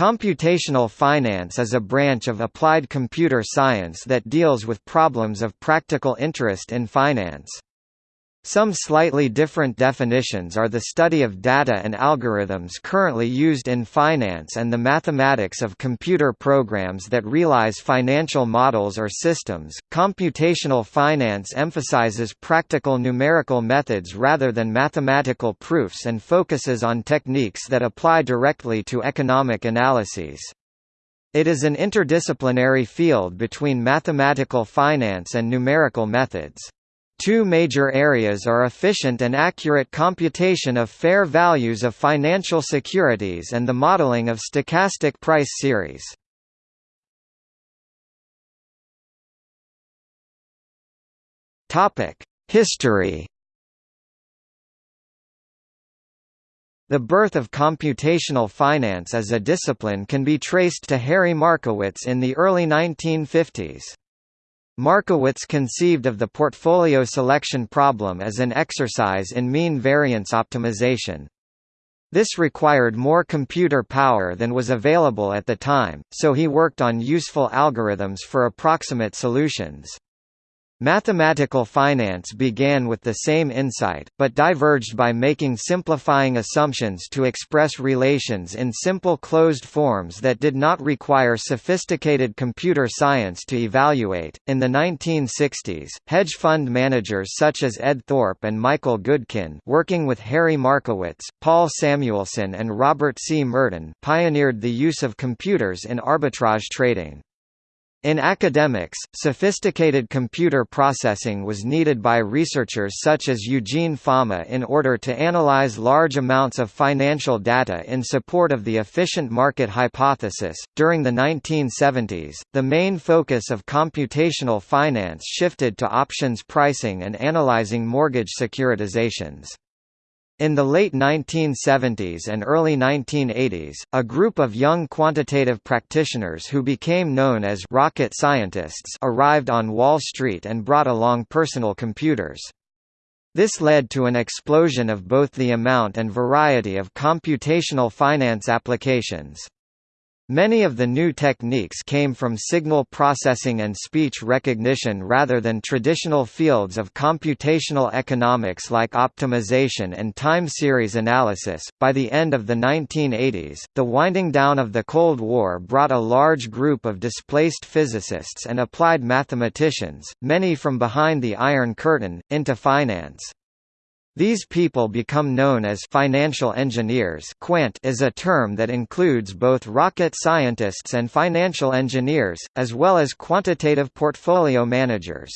Computational finance is a branch of applied computer science that deals with problems of practical interest in finance. Some slightly different definitions are the study of data and algorithms currently used in finance and the mathematics of computer programs that realize financial models or systems. Computational finance emphasizes practical numerical methods rather than mathematical proofs and focuses on techniques that apply directly to economic analyses. It is an interdisciplinary field between mathematical finance and numerical methods. Two major areas are efficient and accurate computation of fair values of financial securities and the modeling of stochastic price series. History The birth of computational finance as a discipline can be traced to Harry Markowitz in the early 1950s. Markowitz conceived of the portfolio selection problem as an exercise in mean variance optimization. This required more computer power than was available at the time, so he worked on useful algorithms for approximate solutions. Mathematical finance began with the same insight, but diverged by making simplifying assumptions to express relations in simple closed forms that did not require sophisticated computer science to evaluate. In the 1960s, hedge fund managers such as Ed Thorp and Michael Goodkin, working with Harry Markowitz, Paul Samuelson, and Robert C. Merton, pioneered the use of computers in arbitrage trading. In academics, sophisticated computer processing was needed by researchers such as Eugene Fama in order to analyze large amounts of financial data in support of the efficient market hypothesis. During the 1970s, the main focus of computational finance shifted to options pricing and analyzing mortgage securitizations. In the late 1970s and early 1980s, a group of young quantitative practitioners who became known as rocket scientists arrived on Wall Street and brought along personal computers. This led to an explosion of both the amount and variety of computational finance applications. Many of the new techniques came from signal processing and speech recognition rather than traditional fields of computational economics like optimization and time series analysis. By the end of the 1980s, the winding down of the Cold War brought a large group of displaced physicists and applied mathematicians, many from behind the Iron Curtain, into finance. These people become known as financial engineers quant is a term that includes both rocket scientists and financial engineers, as well as quantitative portfolio managers.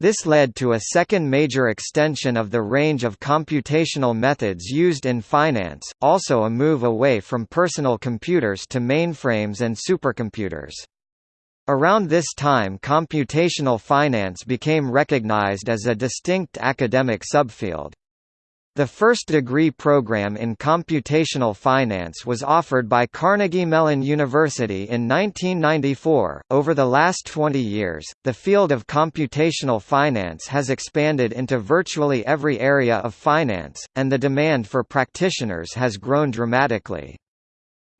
This led to a second major extension of the range of computational methods used in finance, also a move away from personal computers to mainframes and supercomputers. Around this time computational finance became recognized as a distinct academic subfield. The first degree program in computational finance was offered by Carnegie Mellon University in 1994. Over the last 20 years, the field of computational finance has expanded into virtually every area of finance, and the demand for practitioners has grown dramatically.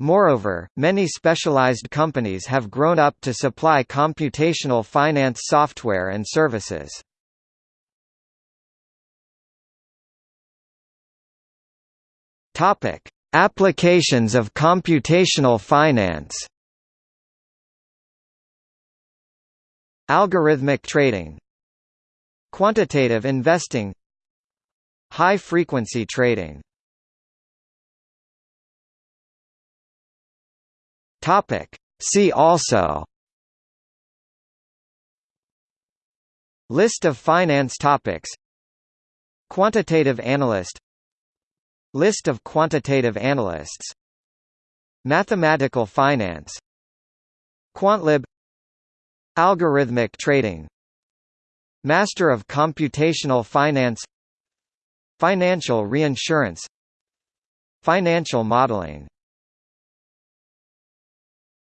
Moreover, many specialized companies have grown up to supply computational finance software and services. Topic: Applications of computational finance. Algorithmic trading. Quantitative investing. High-frequency trading Topic. See also. List of finance topics. Quantitative analyst. List of quantitative analysts. Mathematical finance. Quantlib. Algorithmic trading. Master of Computational Finance. Financial reinsurance. Financial modeling